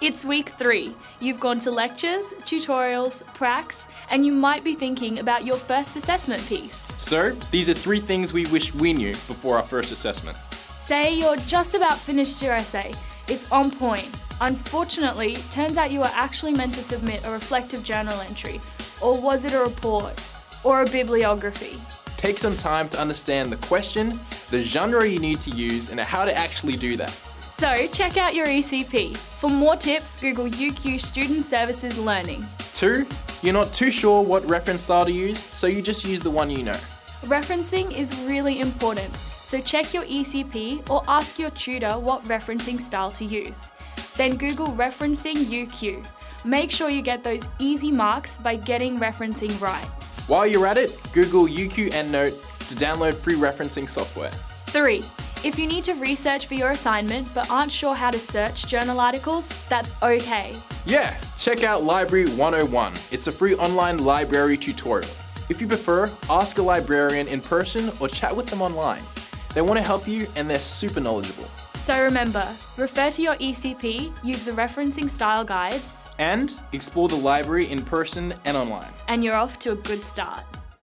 It's week three. You've gone to lectures, tutorials, pracs, and you might be thinking about your first assessment piece. So, these are three things we wish we knew before our first assessment. Say you're just about finished your essay. It's on point. Unfortunately, turns out you were actually meant to submit a reflective journal entry. Or was it a report? Or a bibliography? Take some time to understand the question, the genre you need to use, and how to actually do that. So check out your ECP. For more tips, Google UQ Student Services Learning. Two, you're not too sure what reference style to use, so you just use the one you know. Referencing is really important, so check your ECP or ask your tutor what referencing style to use. Then Google Referencing UQ. Make sure you get those easy marks by getting referencing right. While you're at it, Google UQ EndNote to download free referencing software. 3. If you need to research for your assignment but aren't sure how to search journal articles, that's okay. Yeah, check out Library 101. It's a free online library tutorial. If you prefer, ask a librarian in person or chat with them online. They want to help you and they're super knowledgeable. So remember, refer to your ECP, use the referencing style guides, And explore the library in person and online. and you're off to a good start.